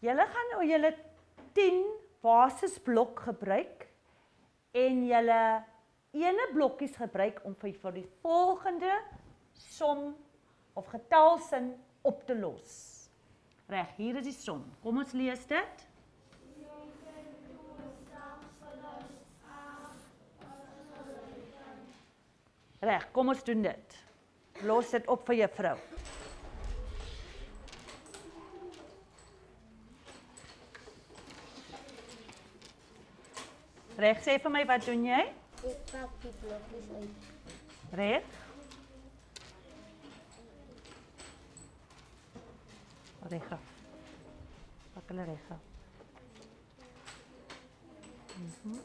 Julle gaan nou julle 10 basisblok gebruik en julle ene blokkies gebruik om vir die volgende som of getalsin op te los. Reg, hier is die som. Kom ons lees dit. Reg, kom ons doen dit. Los dit op vir juffrou. Reg, sê vir my wat doen jy? Ek pak die blokkies uit. Reg? Reg. Pak hulle reg. Mhm.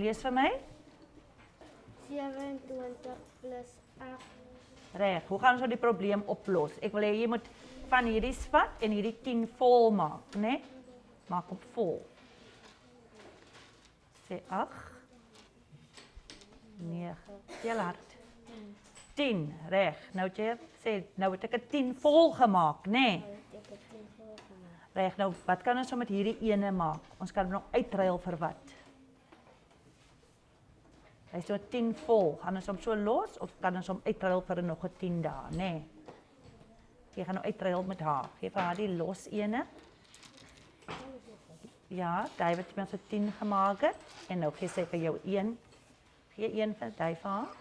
Lees vir my. 27 plus 8. Reg. Hoe gaan ons nou die probleem oplos? Ek wil hê jy moet van hierdie vat en hierdie 10 vol maak, né? Nee? Maak op vol. Sê 8. 9. Tel hard. 10, reg. Nou jy sê nou het ek 'n 10 vol gemaak, né? Nee? Nou 10. Reg, nou wat kan ons nou met hierdie ene maak? Ons kan hom nog uitruil vir wat? Hy is so 10 vol. Gaan ons hom so los of kan ons hom uitruil vir nog 'n 10 dae, nê? Nee. Jy gaan nou uitruil met haar. Gee vir haar die los ene. Ja, wat jy met so 10 gemaak het en nou gee sy vir jou 1. Gee een vir daai vir haar.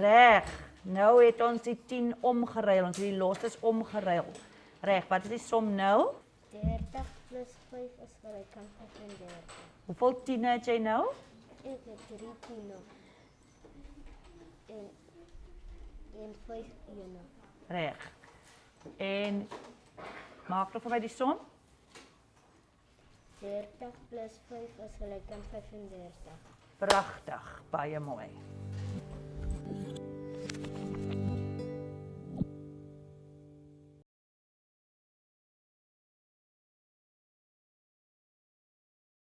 Reg. Nou het ons die 10 omgeruil. Ons het die losses omgeruil. Reg, wat is die som nou? 30 plus 5 is gelyk aan 35. Hoeveel 10 het jy nou? Ek het 3 tiene. En en 5 ene. Reg. En maak nog vir my die som. 30 plus 5 is gelyk aan 35. Pragtig, baie mooi.